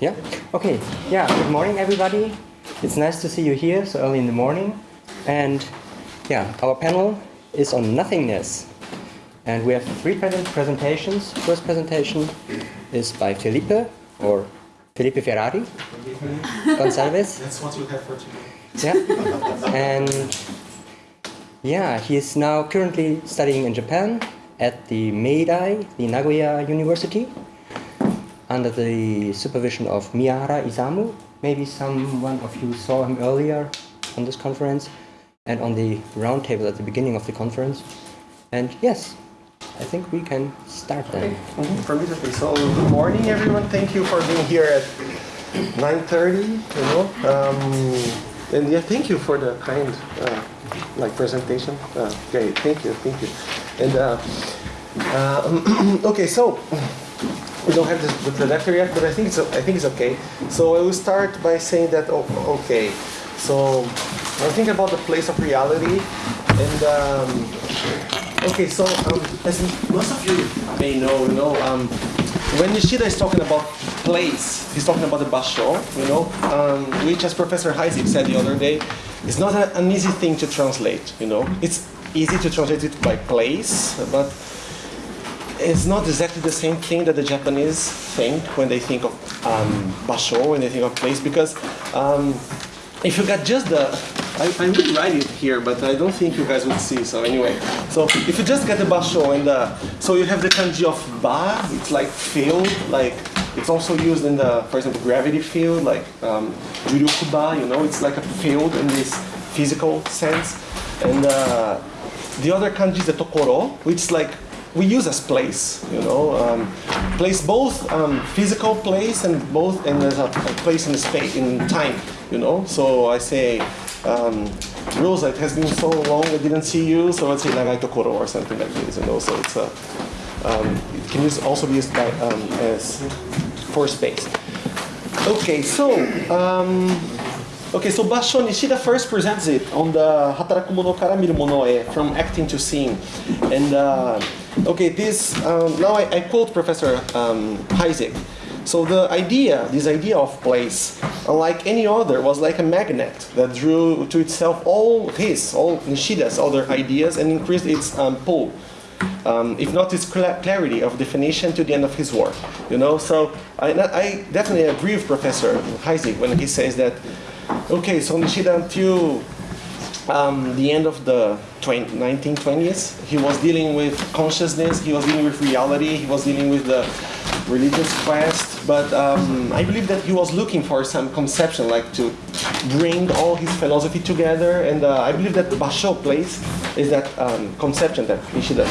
Yeah? Okay. Yeah, good morning, everybody. It's nice to see you here so early in the morning. And yeah, our panel is on nothingness. And we have three present presentations. First presentation is by Felipe, or Felipe Ferrari Gonçalves. That's what you have for today. Yeah. And yeah, he is now currently studying in Japan at the Meidai, the Nagoya University, under the supervision of Miyahara Isamu. Maybe someone of you saw him earlier on this conference and on the roundtable at the beginning of the conference. And yes, I think we can start then. Okay. For me, okay. So good morning, everyone. Thank you for being here at 9:30. You know, um, and yeah, thank you for the kind uh, like presentation. Uh, great, thank you, thank you. And uh, uh, okay, so we don't have the, the projector yet, but I think it's I think it's okay. So I will start by saying that oh, okay. So I think about the place of reality, and um, okay, so um, as most of you may know, you know, um, when Nishida is talking about place, he's talking about the basho, you know, um, which, as Professor Heisig said the other day, is not a, an easy thing to translate. You know, it's easy to translate it by place, but it's not exactly the same thing that the Japanese think when they think of um, basho, when they think of place, because um, if you got just the, I, I would write it here, but I don't think you guys would see, so anyway. So if you just get the basho and the, so you have the kanji of ba, it's like field, like, it's also used in the, for example, gravity field, like um, ba, you know, it's like a field in this physical sense. And uh, the other kanji is the tokoro, which is like we use as place, you know, um, place both um, physical place and both and there's a, place in space in time, you know. So I say, um, Rosa, it has been so long I didn't see you, so let's say nagai tokoro or something like this, you know. So it's a um, it can use, also be used by, um, as for space. Okay, so um, Okay, so Basho Nishida first presents it on the Hataraku mono kara miru mono e, from acting to seeing. And uh, okay, this, um, now I, I, quote Professor um, Heisig. So the idea, this idea of place, unlike any other, was like a magnet that drew to itself all his, all Nishida's other ideas and increased its um, pull. Um, if not its clarity of definition to the end of his work. You know, so I, I definitely agree with Professor Heisig when he says that Okay, so Nishida until um, the end of the 20, 1920s, he was dealing with consciousness, he was dealing with reality, he was dealing with the religious quest, but um, I believe that he was looking for some conception, like to bring all his philosophy together, and uh, I believe that Basho place is that um, conception that Nishida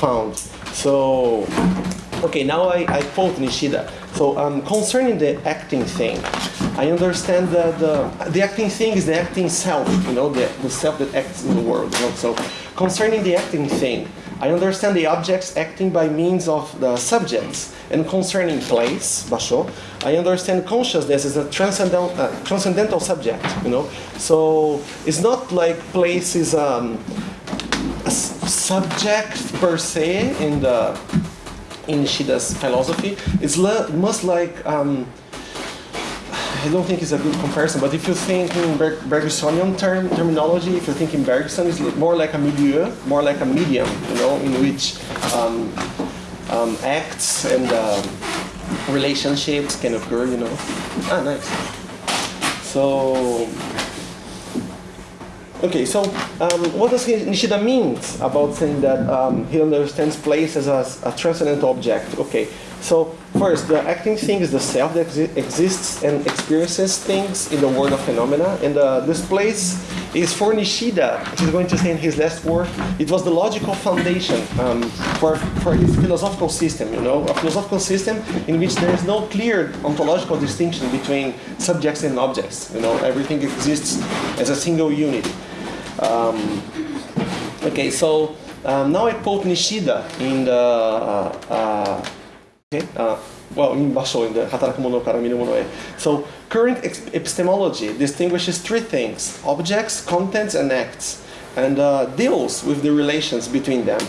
found. So, okay, now I, I quote Nishida. So um, concerning the acting thing, I understand that the, the acting thing is the acting self, you know, the, the self that acts in the world. You know? So concerning the acting thing, I understand the objects acting by means of the subjects. And concerning place, basho, I understand consciousness as a transcendental, uh, transcendental subject, you know. So it's not like place is um, a subject per se in the Nishida's philosophy. It's much like um, I don't think it's a good comparison, but if you think in Ber Bergsonian term, terminology, if you think in Bergson, it's more like a milieu, more like a medium, you know, in which um, um, acts and um, relationships can occur, you know. Ah, nice. So, okay, so um, what does Nishida mean about saying that um, he understands place as a, a transcendent object? Okay, so first, the acting thing is the self that exi exists and experiences things in the world of phenomena. And uh, this place is for Nishida, which is going to say in his last work, it was the logical foundation um, for, for his philosophical system, you know, a philosophical system in which there is no clear ontological distinction between subjects and objects. You know, everything exists as a single unit. Um, okay, so um, now I quote Nishida in the uh, uh, Okay, uh, well, in Basho, in the Hataraku mono kara miru mono e. So, current epistemology distinguishes three things, objects, contents, and acts, and uh, deals with the relations between them.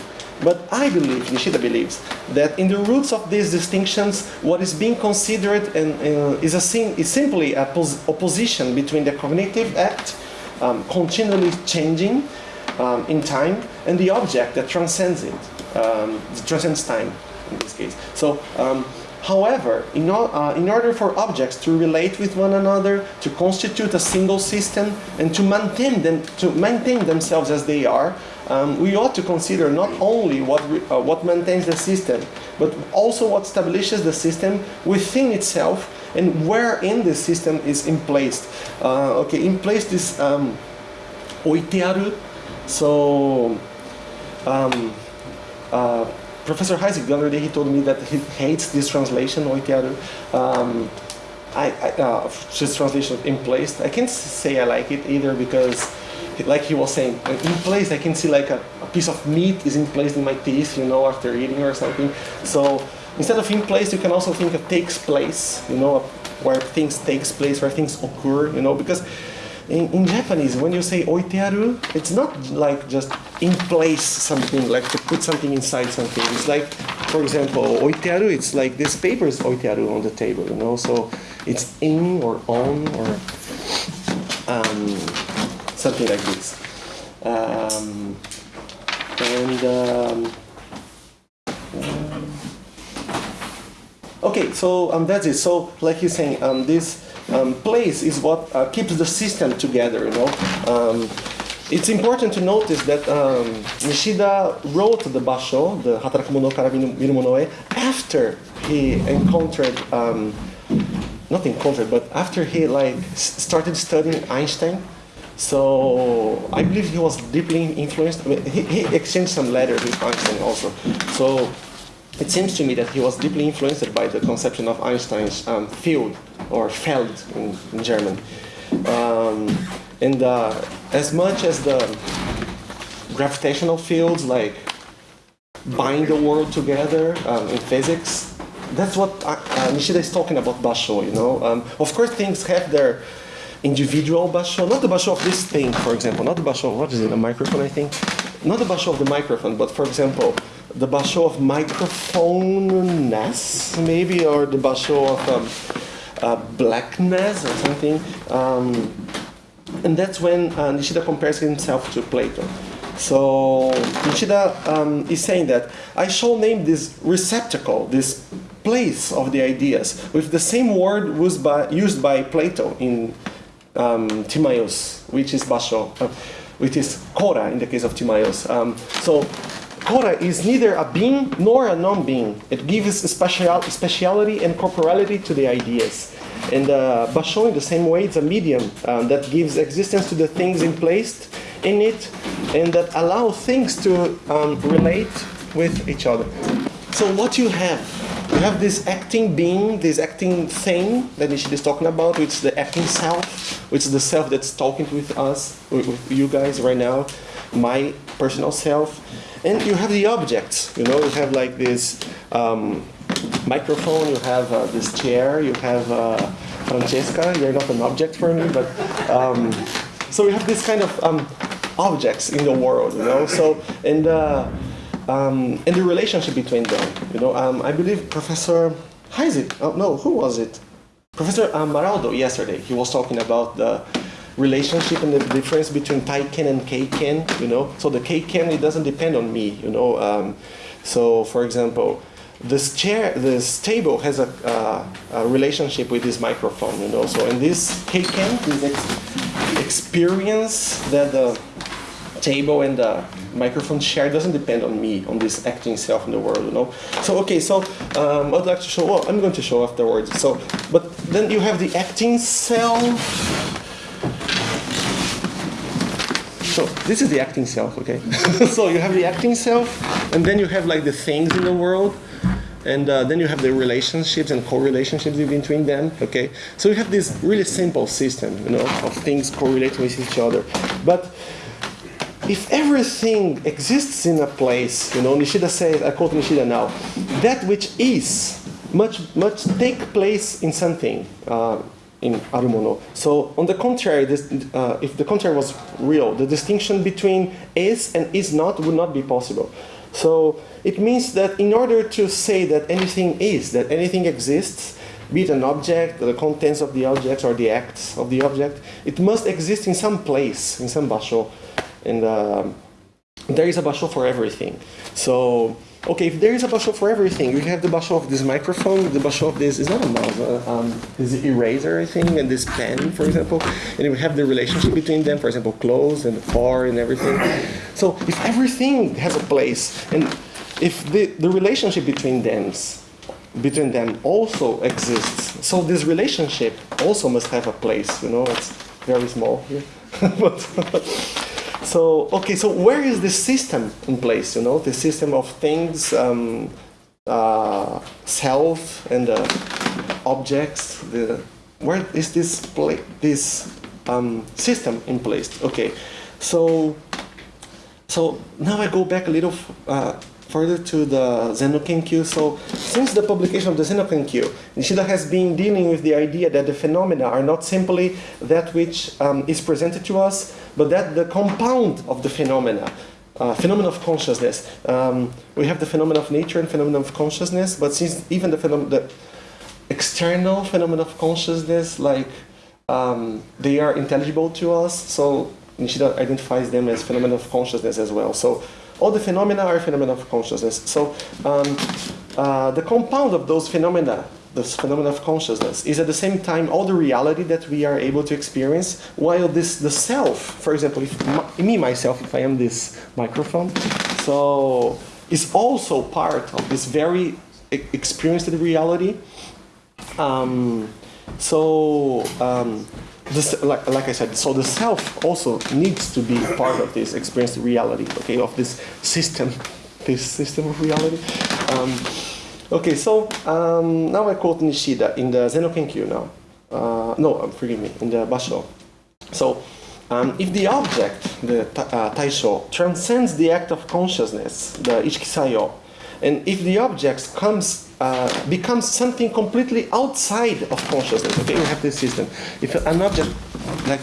But I believe, Nishida believes, that in the roots of these distinctions, what is being considered and, uh, is, a is simply a opposition between the cognitive act, um, continually changing um, in time, and the object that transcends it, um, transcends time in this case. So um, However, in, uh, in, order for objects to relate with one another, to constitute a single system, and to maintain, them, to maintain themselves as they are, um, we ought to consider not only what, uh, what maintains the system, but also what establishes the system within itself and where in the system is in place. Uh, okay, in place is um, oitearu, so um, uh, Professor Heisig, the other day, he told me that he hates this translation, oitearu. Um, I, I, uh, translation in place. I can't say I like it either because, like he was saying, in place I can see like a, a piece of meat is in place in my teeth, you know, after eating or something. So instead of in place, you can also think of takes place, you know, where things takes place, where things occur, you know, because in, in Japanese, when you say oitearu, it's not like just in place something, like to put something inside something. It's like, for example, oitearu, it's like this paper is oitearu on the table, you know, so it's in or on or um, something like this. Um, and um, okay, so um, that's it. So, like you're saying, um, this um, place is what uh, keeps the system together, you know. Um, it's important to notice that um, Nishida wrote the Basho, the Hatarakumono no kara miru mono e, after he encountered, um, not encountered, but after he like started studying Einstein. So I believe he was deeply influenced. I mean, he, he exchanged some letters with Einstein also. So it seems to me that he was deeply influenced by the conception of Einstein's um, field, or Feld in, in German. Um, and uh, as much as the gravitational fields like bind the world together um, in physics, that's what uh, uh, Nishida is talking about basho, you know. Um, of course, things have their individual basho, not the basho of this thing, for example, not the basho, what is it, a microphone, I think? Not the basho of the microphone, but for example, the basho of microphone-ness, maybe, or the basho of um, uh, blackness or something. Um, and that's when uh, Nishida compares himself to Plato. So Nishida um, is saying that I shall name this receptacle, this place of the ideas, with the same word used by, used by Plato in um, Timaeus, which is basho, uh, which is kora in the case of Timaeus. Um, so Kora is neither a being nor a non-being. It gives special, speciality and corporality to the ideas. And uh, Basho, in the same way, it's a medium um, that gives existence to the things in place in it and that allow things to um, relate with each other. So what you have, you have this acting being, this acting thing that Nishida is talking about, which is the acting self, which is the self that's talking with us, with you guys right now, my personal self. And you have the objects, you know, you have like this um, microphone, you have uh, this chair, you have uh, Francesca, you're not an object for me, but um, so we have this kind of um, objects in the world, you know, so, and, uh, um, and the relationship between them, you know, um, I believe Professor Heisig, oh no, who was it? Professor um, Maraldo yesterday, he was talking about the relationship and the difference between taiken and keiken, you know. So the keiken, it doesn't depend on me, you know. Um, so for example, this chair, this table has a, uh, a, relationship with this microphone, you know. So in this keiken, this ex experience that the table and the microphone share doesn't depend on me, on this acting self in the world, you know. So okay, so um, I'd like to show. Well, I'm going to show afterwards. So, but then you have the acting self So this is the acting self, okay? so you have the acting self, and then you have like the things in the world, and uh, then you have the relationships and co-relationships between them, okay? So you have this really simple system, you know, of things correlating with each other. But if everything exists in a place, you know, Nishida says, I quote Nishida now, that which is must, must take place in something. Uh, in Arumono. So on the contrary, this, uh, if the contrary was real, the distinction between is and is not would not be possible. So it means that in order to say that anything is, that anything exists, be it an object, the contents of the object, or the acts of the object, it must exist in some place, in some basho. And um, there is a basho for everything. So okay, if there is a basho for everything, we have the basho of this microphone, the basho of this is not a mouse, uh, um, this eraser, I think, and this pen, for example, and we have the relationship between them, for example, clothes and far and everything. So if everything has a place, and if the, the relationship between them, between them also exists, so this relationship also must have a place. You know, it's very small here, but. So, okay, so where is the system in place, you know, the system of things, um, uh, self and uh, objects, the, where is this, this um, system in place? Okay, so, so now I go back a little uh, further to the Zen no Kenkyu. So since the publication of the Zen no Kenkyu, Nishida has been dealing with the idea that the phenomena are not simply that which um, is presented to us, but that the compound of the phenomena, uh, phenomena of consciousness, um, we have the phenomena of nature and phenomena of consciousness, but since even the, the external phenomena of consciousness, like um, they are intelligible to us, so Nishida identifies them as phenomena of consciousness as well. So all the phenomena are phenomena of consciousness. So um, uh, the compound of those phenomena, this phenomenon of consciousness, is at the same time all the reality that we are able to experience, while this the self, for example, if my, me myself, if I am this microphone, so is also part of this very experienced reality. Um, so um, this, like, like I said, so the self also needs to be part of this experienced reality, okay, of this system, this system of reality. Um, okay, so um, now I quote Nishida in the Zen no Kenkyu now. Uh, no, forgive me, in the Basho. So, um, if the object, the uh, taisho, transcends the act of consciousness, the ishiki sayo, and if the object comes, uh, becomes something completely outside of consciousness, okay, we have this system. If an object like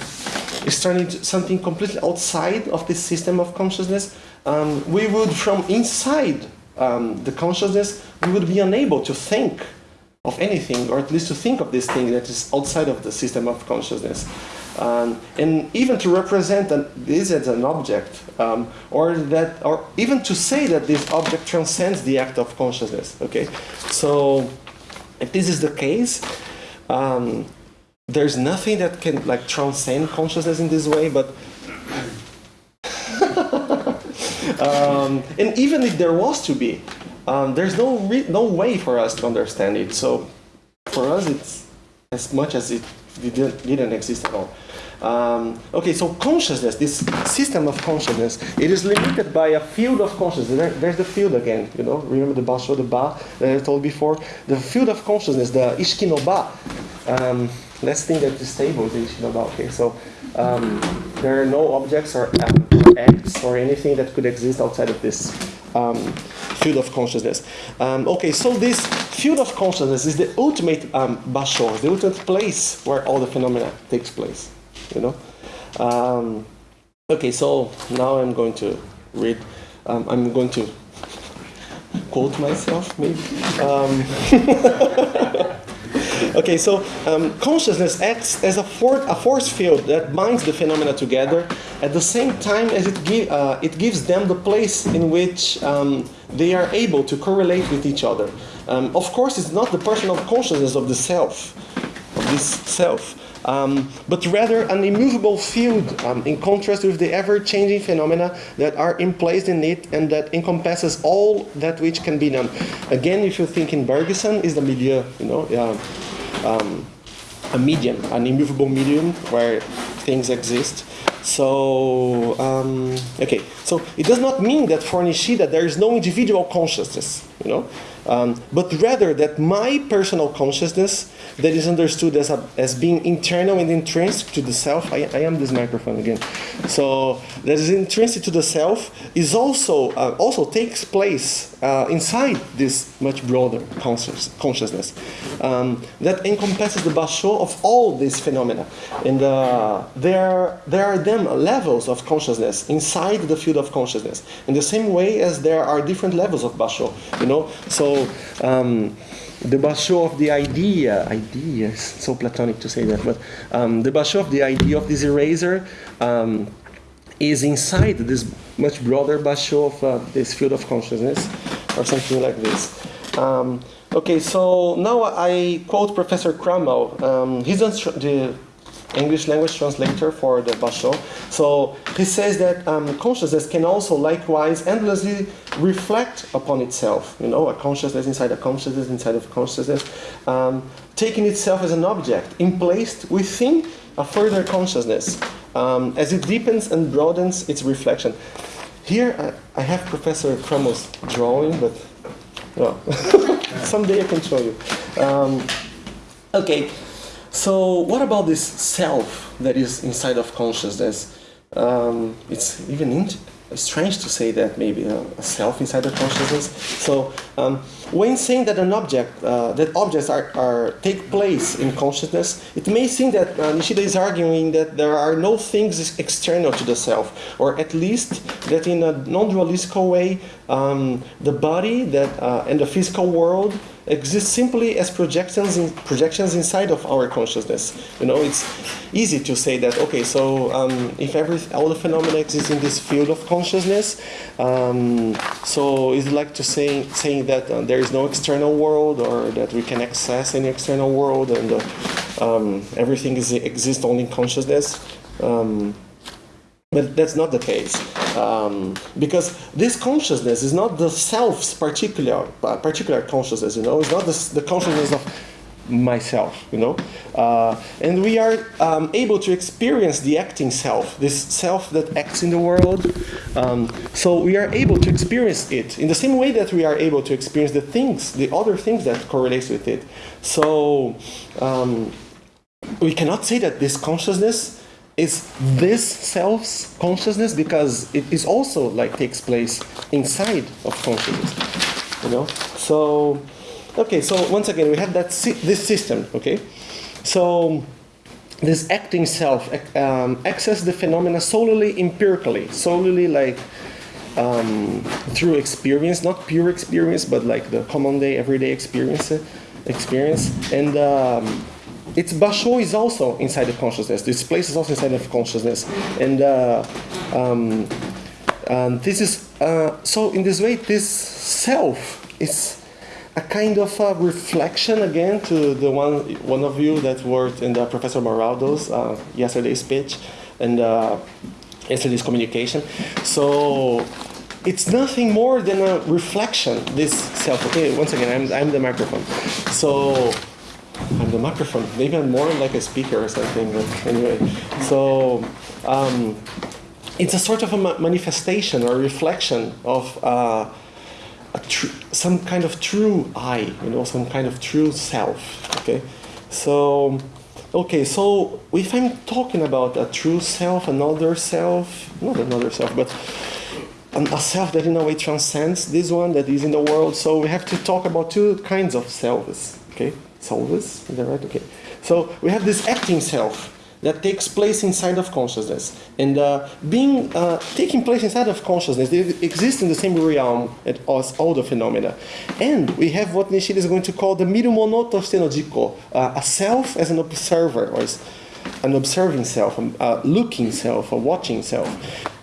is turning into something completely outside of this system of consciousness, um, we would from inside um, the consciousness, we would be unable to think of anything, or at least to think of this thing that is outside of the system of consciousness. Um, and even to represent an, this as an object, um, or that, or even to say that this object transcends the act of consciousness. Okay, so if this is the case, um, there's nothing that can like transcend consciousness in this way, but. Um, and even if there was to be, um, there's no no way for us to understand it. So for us, it's as much as it didn't, didn't exist at all. Um, okay, so consciousness, this system of consciousness, it is limited by a field of consciousness. There, there's the field again, you know, remember the basho, the ba that I told before? The field of consciousness, the ishiki no ba. Um, let's think that this table is ishiki no ba, okay? So um, there are no objects or, um, acts or anything that could exist outside of this um, field of consciousness. Um, okay, so this field of consciousness is the ultimate um, the ultimate place where all the phenomena takes place you know. Um, okay, so now I'm going to read. Um, I'm going to quote myself, maybe. Okay, so um, consciousness acts as a, for a, force field that binds the phenomena together at the same time as it, gi uh, it gives them the place in which um, they are able to correlate with each other. Um, of course, it's not the personal consciousness of the self, of this self, um, but rather an immovable field um, in contrast with the ever-changing phenomena that are in place in it and that encompasses all that which can be done. Again, if you think in Bergson, is the media, you know, um, a medium, an immovable medium where things exist. So, um, okay, so it does not mean that for Nishida there is no individual consciousness, you know, um, but rather that my personal consciousness that is understood as, a, as being internal and intrinsic to the self. I, I am this microphone again. So that is intrinsic to the self is also uh, also takes place uh, inside this much broader conscious, consciousness um, that encompasses the basho of all these phenomena. And uh, there, there are then levels of consciousness inside the field of consciousness, in the same way as there are different levels of basho. You know, so. Um, the basho of the idea, idea so platonic to say that, but um, the basho of the idea of this eraser um, is inside this much broader basho of uh, this field of consciousness, or something like this. Um, okay, so now I quote Professor Krummel. Um, he's the English language translator for the Basho. So he says that um, consciousness can also likewise endlessly reflect upon itself. You know, a consciousness inside a consciousness inside of consciousness, um, taking itself as an object, emplaced within a further consciousness, um, as it deepens and broadens its reflection. Here I, I have Professor Krummel's drawing, but well, someday I can show you. Um, okay, so what about this self that is inside of consciousness? Um, it's even strange to say that maybe a self inside the consciousness. So um, when saying that an object, uh, that objects are, are take place in consciousness, it may seem that uh, Nishida is arguing that there are no things external to the self, or at least that in a non-dualistical way, um, the body that uh, and the physical world exist simply as projections in, projections inside of our consciousness. You know, it's easy to say that. Okay, so um, if every all the phenomena exist in this field of consciousness, um, so it's like to say saying that uh, there is no external world or that we can access any external world and uh, um, everything is exists only in consciousness. But that's not the case. Um, because this consciousness is not the self's particular, uh, particular consciousness, you know, it's not the, the consciousness of myself, you know. Uh, and we are um, able to experience the acting self, this self that acts in the world. Um, so we are able to experience it in the same way that we are able to experience the things, the other things that correlates with it. So um, we cannot say that this consciousness is this self's consciousness because it is also like takes place inside of consciousness you know? So okay so once again we have that this system okay? So this acting self um, access the phenomena solely empirically solely like um, through experience not pure experience but like the common day everyday experience experience. And um, its basho is also inside the consciousness. This place is also inside of consciousness, and uh, um, um, this is uh, so. In this way, this self is a kind of a reflection again to the one one of you that worked in the Professor Maraldo's uh, yesterday's speech and uh, yesterday's communication. So it's nothing more than a reflection. This self. Okay, once again, I'm I'm the microphone. So I'm the microphone. Maybe I'm more like a speaker or something. But anyway, so um, it's a sort of a manifestation or reflection of uh, some kind of true I, you know, some kind of true self. Okay, so okay, so if I'm talking about a true self, another self, not another self, but a self that in a way transcends this one that is in the world. So we have to talk about two kinds of selves. Okay solvers, is that right? Okay. So we have this acting self that takes place inside of consciousness. And uh, being uh, taking place inside of consciousness, they exist in the same realm as all the phenomena. And we have what Nishida is going to call the mirumono stenojiko, uh, a self as an observer, or an observing self, a looking self, a watching self.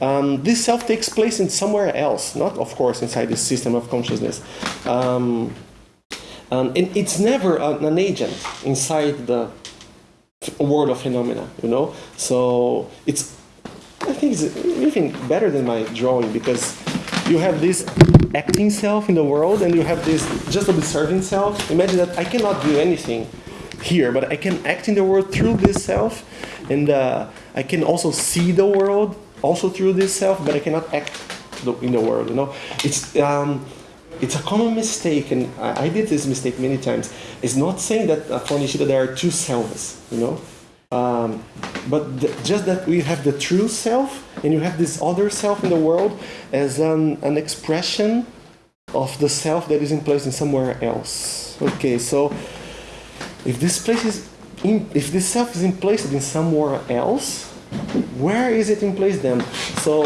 Um, this self takes place in somewhere else, not of course inside the system of consciousness. Um, um, and it's never an, an agent inside the world of phenomena, you know? So it's, I think it's even better than my drawing because you have this acting self in the world and you have this just observing self. Imagine that I cannot do anything here, but I can act in the world through this self and uh, I can also see the world also through this self, but I cannot act in the world, you know? It's, um, it's a common mistake, and I, I, did this mistake many times. It's not saying that uh, for Nishida there are two selves, you know, um, but just that we have the true self, and you have this other self in the world as an, an expression of the self that is in place in somewhere else. Okay, so if this place is in, if this self is in place in somewhere else, where is it in place then? So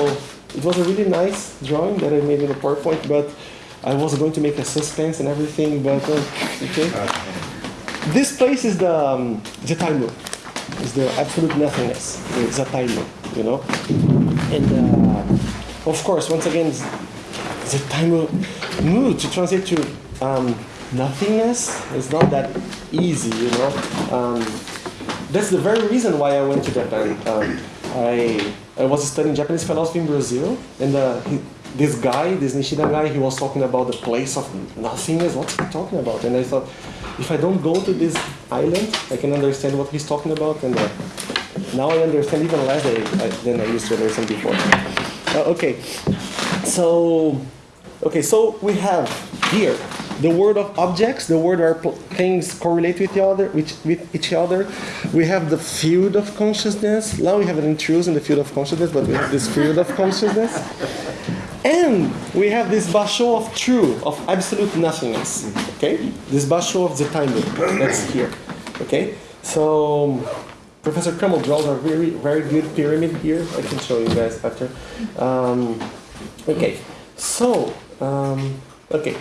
it was a really nice drawing that I made in the PowerPoint, but I was going to make a suspense and everything, but uh, okay. This place is the um. It's the absolute nothingness, the Zettaimu, you know. And uh, of course, once again, Zettaimu mu to translate to um, nothingness is not that easy, you know. Um, that's the very reason why I went to Japan. Um, I I was studying Japanese philosophy in Brazil, and uh, this guy, this Nishida guy, he was talking about the place of nothingness. What's he talking about? And I thought, if I don't go to this island, I can understand what he's talking about. And uh, now I understand even less than I used to understand before. Uh, okay, so okay, so we have here the word of objects, the word where things correlate with each other, with, with each other. We have the field of consciousness. Now we have an intrusion in the field of consciousness, but we have this field of consciousness. And we have this basho of true, of absolute nothingness. Okay? This basho of the time that's here. Okay? So Professor Krummel draws a very, very good pyramid here. I can show you guys after. Um, okay. So, um, okay.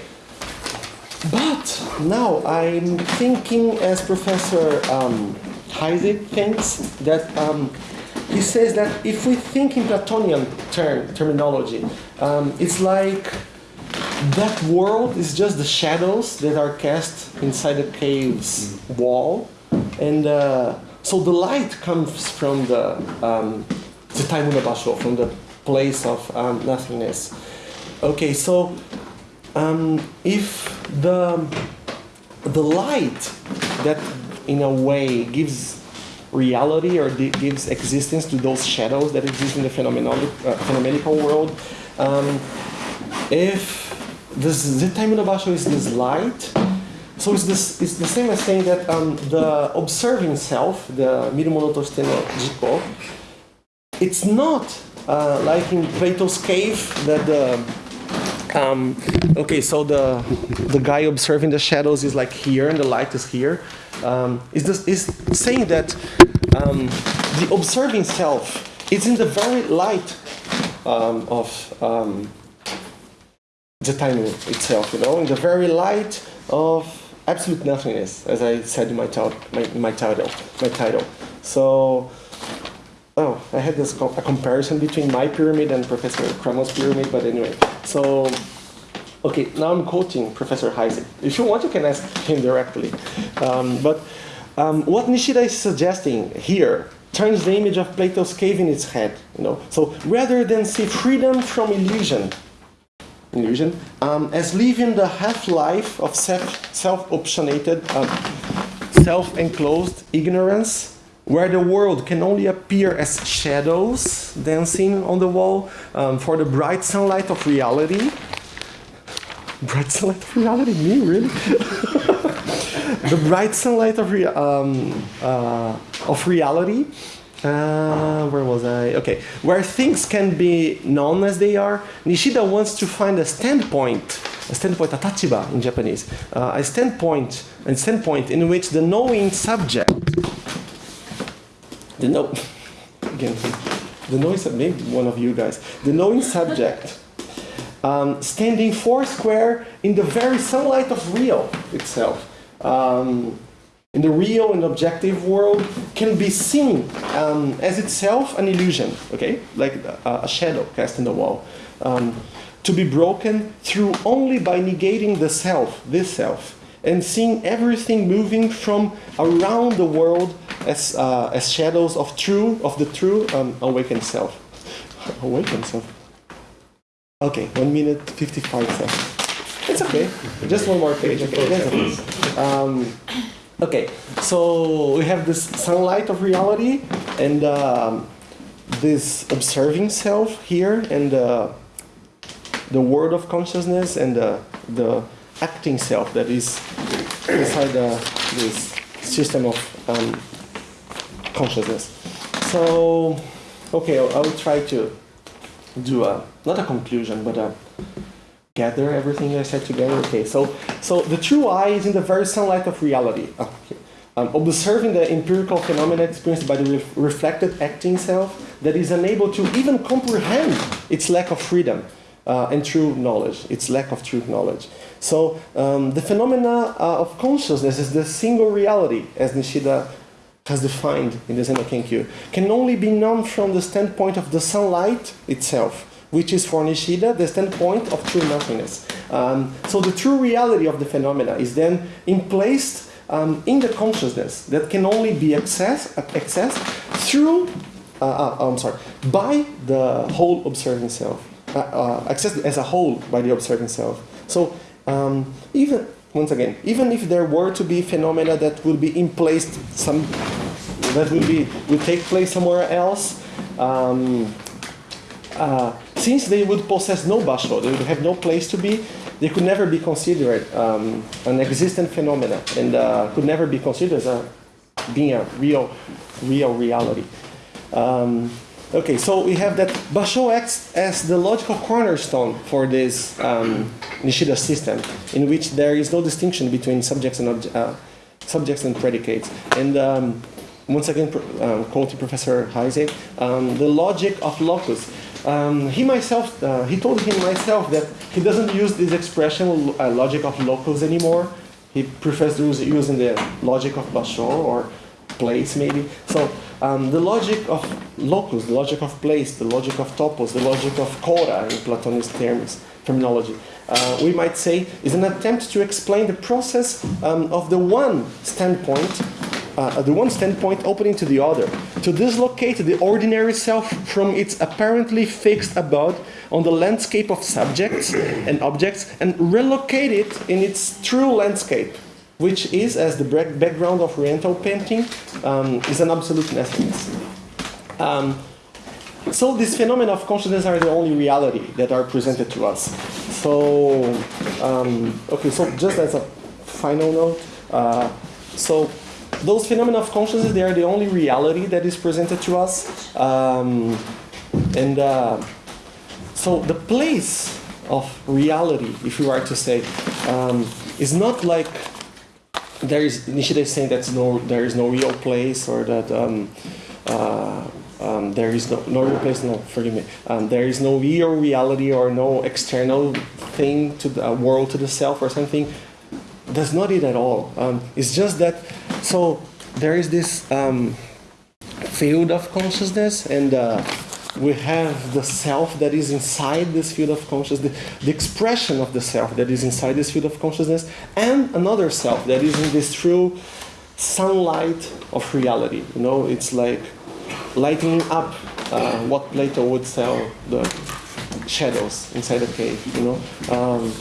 But now I'm thinking, as Professor um, Heisig thinks, that um, he says that if we think in Platonian term, terminology, um, it's like that world is just the shadows that are cast inside the cave's wall, and uh, so the light comes from the um, the Taimuna Basho, from the place of um, nothingness. Okay, so um, if the the light that in a way gives reality or gives existence to those shadows that exist in the phenomenal, uh, phenomenal world, um, if this Zetaimuna Basho is this light, so it's, this, it's the same as saying that um, the observing self, the Mirumono Tosteno Jiko, it's not uh, like in Plato's cave that the um, okay, so the the guy observing the shadows is like here, and the light is here. Um, is this is saying that um, the observing self is in the very light um, of um, the time itself, you know, in the very light of absolute nothingness, as I said in my, my, my title, my title. So. Oh, I had this co a comparison between my pyramid and Professor Krummel's pyramid, but anyway. So, okay, now I'm quoting Professor Heisig. If you want, you can ask him directly. Um, but um, what Nishida is suggesting here turns the image of Plato's cave in its head. You know, so rather than see freedom from illusion, illusion, um, as living the half-life of self-optionated, um, self-enclosed ignorance where the world can only appear as shadows dancing on the wall um, for the bright sunlight of reality. Bright sunlight of reality? Me, really? the bright sunlight of, rea um, uh, of reality. Uh, where was I? Okay, where things can be known as they are. Nishida wants to find a standpoint, a standpoint, a tachiba in Japanese, uh, a standpoint, a standpoint in which the knowing subject the no again the noise maybe one of you guys the knowing subject um, standing four square in the very sunlight of real itself um, in the real and objective world can be seen um, as itself an illusion okay like a, a shadow cast in the wall um, to be broken through only by negating the self this self and seeing everything moving from around the world as, uh, as shadows of true, of the true um, awakened self. Awakened self. Okay, one minute, 55 seconds. It's okay. Just one more page. Okay, um, okay. so we have this sunlight of reality and um, this observing self here and uh, the world of consciousness and uh, the acting self that is inside uh, this system of um, consciousness. So, okay, I will try to do a, not a conclusion, but a gather everything I said together? Okay, so so the true I is in the very sunlight of reality. Oh, um, observing the empirical phenomena experienced by the re reflected acting self that is unable to even comprehend its lack of freedom uh, and true knowledge, its lack of true knowledge. So um, the phenomena uh, of consciousness is the single reality, as Nishida has defined in the Zen Kenkyu, can only be known from the standpoint of the sunlight itself, which is for Nishida the standpoint of true nothingness. Um, so the true reality of the phenomena is then placed um, in the consciousness that can only be accessed, accessed through, uh, uh, I'm sorry, by the whole observing self, uh, uh, accessed as a whole by the observing self. So um, even once again, even if there were to be phenomena that would be in place some that would be would take place somewhere else, um, uh, since they would possess no basho, they would have no place to be, they could never be considered um, an existent phenomena and uh, could never be considered as a, being a real, real reality. Um, okay, so we have that Basho acts as the logical cornerstone for this um, Nishida system, in which there is no distinction between subjects and uh, subjects and predicates. And um, once again, um, quoting Professor Heisig, um, the logic of locus um, he myself, uh, he told him myself that he doesn't use this expression uh, logic of locus anymore. He prefers using the logic of Basho or place maybe. So um, the logic of locus, the logic of place, the logic of topos, the logic of kora in Platonist terms, terminology, uh, we might say is an attempt to explain the process um, of the one standpoint uh, the one standpoint opening to the other, to dislocate the ordinary self from its apparently fixed abode on the landscape of subjects and objects and relocate it in its true landscape, which is, as the background of Oriental painting, um, is an absolute nothingness. Um, so these phenomena of consciousness are the only reality that are presented to us. So, um, okay, so just as a final note, uh, so those phenomena of consciousness, they are the only reality that is presented to us. Um, and uh, so the place of reality, if you are to say, um, is not like there is, Nishida is saying that no, there is no real place or that um, uh, um, there is no, no real place, no, forgive me, um, there is no real reality or no external thing to the uh, world, to the self or something. That's not it at all. Um, it's just that so there is this um, field of consciousness and uh, we have the self that is inside this field of consciousness, the, expression of the self that is inside this field of consciousness, and another self that is in this true sunlight of reality. You know, it's like lighting up uh, what Plato would tell the shadows inside the cave. You know. Um,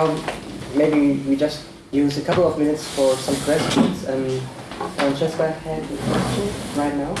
now maybe we just use a couple of minutes for some questions. Um, Francesca had a question right now?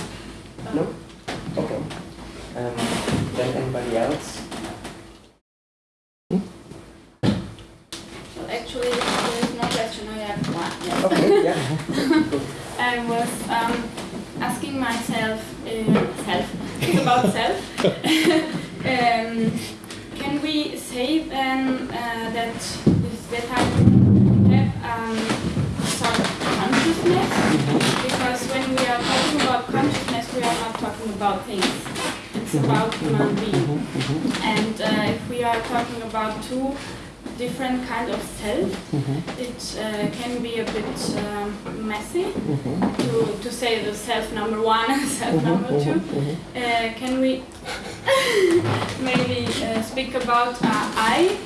Different kind of self, it uh, can be a bit um, messy to, to say the self number one and self number two. Uh, can we maybe uh, speak about I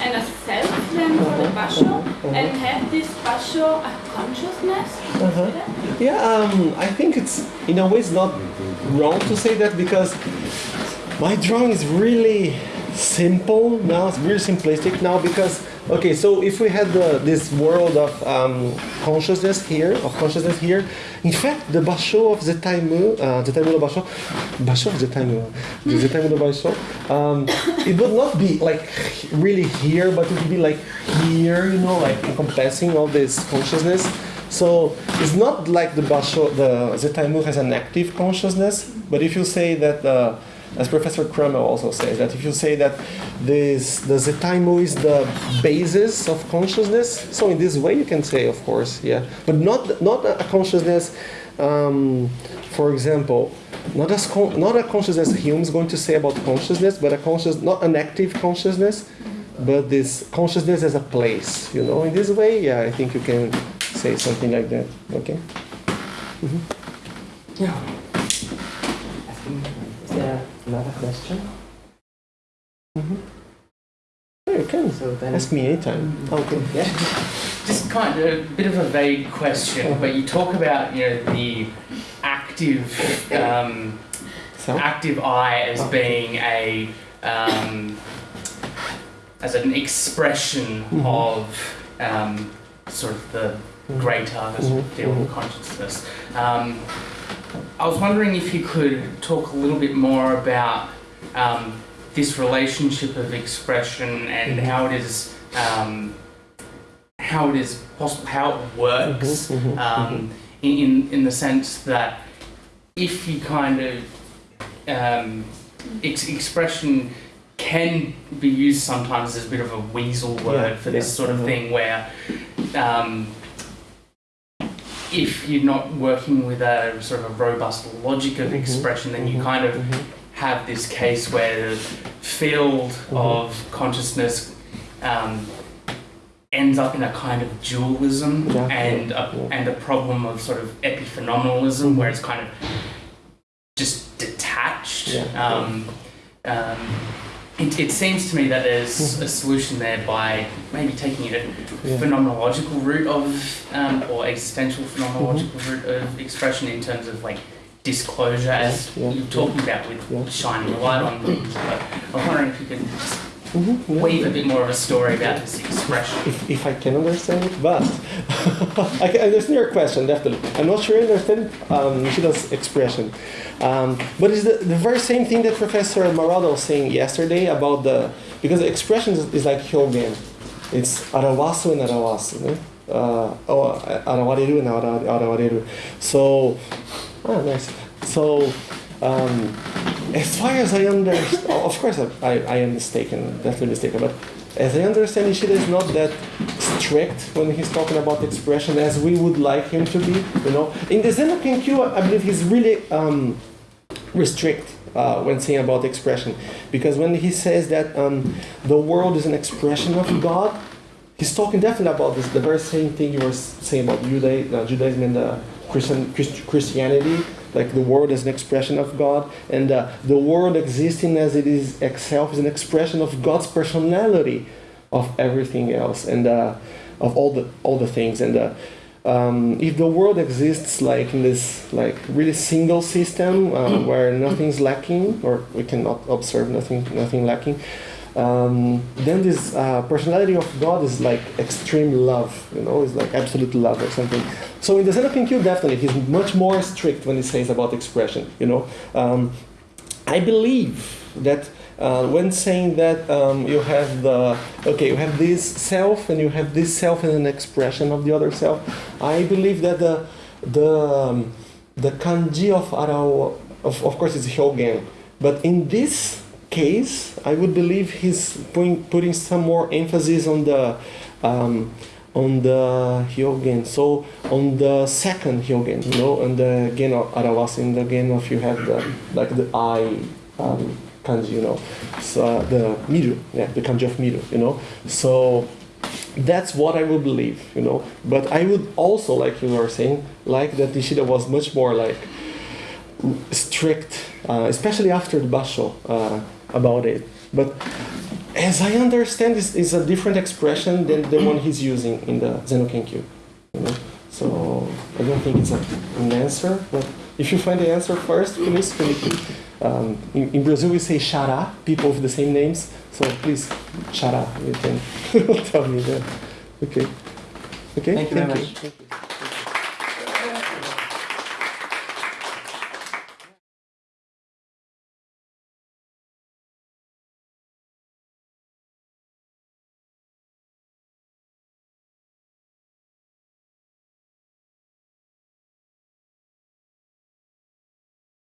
and a self then for the basho and have this basho a consciousness? Uh-huh. Yeah, um, I think it's in a way it's not wrong to say that because my drawing is really simple now, it's really simplistic now because Okay, so if we had the, this world of um, consciousness here, of consciousness here, in fact, the basho of Zettaimu, uh, Zettaimu no basho, basho of Zettaimu, the Zettaimu no basho, um, it would not be like really here, but it would be like here, you know, like encompassing all this consciousness. So it's not like the Basho, the Zettaimu has an active consciousness, but if you say that, uh, as Professor Kramer also says, that if you say that this, the Zettaimu is the basis of consciousness, so in this way you can say, of course, yeah, but not not a consciousness. Um, for example, not as not a consciousness Hume is going to say about consciousness, but a conscious, not an active consciousness, but this consciousness as a place. You know, in this way, yeah, I think you can say something like that. Okay. Yeah. I think, is there another question? Yeah, you can So then, ask me anytime. Okay. yeah. Just kind of a bit of a vague question, but you talk about you know the active um, So. active eye as being a um, as an expression Mhm. of um, sort of the greater we Mhm, deal with consciousness. Um, I was wondering if you could talk a little bit more about um, this relationship of expression and Mhm. how it is um, how it is possible how it works Mhm, mhm, um, in, in in the sense that if you kind of um, ex- expression can be used sometimes as a bit of a weasel word Yeah, for this yeah, sort of thing where um, if you're not working with a sort of a robust logic of Mhm, expression then you mhm, kind of mhm. have this case where the field Mhm. of consciousness um, ends up in a kind of dualism Yeah, and a, and a problem of sort of epiphenomenalism where it's kind of just detached. Yeah, Um, um, it, it seems to me that there's Mhm. a solution there by maybe taking it a Yeah. phenomenological route of um, or existential phenomenological Mm-hmm. route of expression in terms of like disclosure as Yeah, you're talking about with shining a light on. But I was wondering if you could yeah. weave a bit more of a story about this expression. if, if I can understand it, but I can understand your question definitely. I'm not sure I understand um, Nishida's expression, um, but it's the, the very same thing that Professor Marado was saying yesterday about the because the expression is, is like hyogen. It's arawasu and arawasu. No? Uh, oh, arawareru and ara- arawareru. So, ah, nice. So. Um, as far as I understand, of course I, I, am mistaken, definitely mistaken, but as I understand, Nishida is not that strict when he's talking about expression as we would like him to be. You know, in the Zen no Kenkyu, I believe he's really um, restrict uh, when saying about expression, because when he says that um, the world is an expression of God, he's talking definitely about this, the very same thing you were saying about Judaism, uh, Judaism and uh, Christian, Christianity, like the world is an expression of God, and uh, the world existing as it is itself is an expression of God's personality of everything else and uh, of all the all the things. And uh, um, if the world exists like in this like really single system uh, where nothing's lacking or we cannot observe nothing nothing lacking, um, then this uh, personality of God is like extreme love, you know, it's like absolute love or something. So in the Zen Kenkyu, definitely, he's much more strict when he says about expression, you know. Um, I believe that uh, when saying that um, you have the, okay, you have this self and you have this self and an expression of the other self, I believe that the, the, um, the kanji of Arao, of, of course it's Hyogen, but in this case, I would believe he's putting, putting some more emphasis on the um, on the Hyogen. So on the second Hyogen, you know, and the Gen of Arawas, in the Gen of you have the like the I um, kanji, you know, so uh, the Miru, yeah, the kanji of Miru, you know. So that's what I would believe, you know. But I would also, like you were saying, like that Nishida was much more like strict, uh, especially after the Basho, uh, about it. But as I understand, this is a different expression than the one he's using in the Zen no Kenkyu. You know? So I don't think it's a, an answer, but if you find the answer first, please. um, in, in Brazil, we say xará, people with the same names. So please, xará, you can tell me that. Okay. Okay, Thank you very much. Thank you.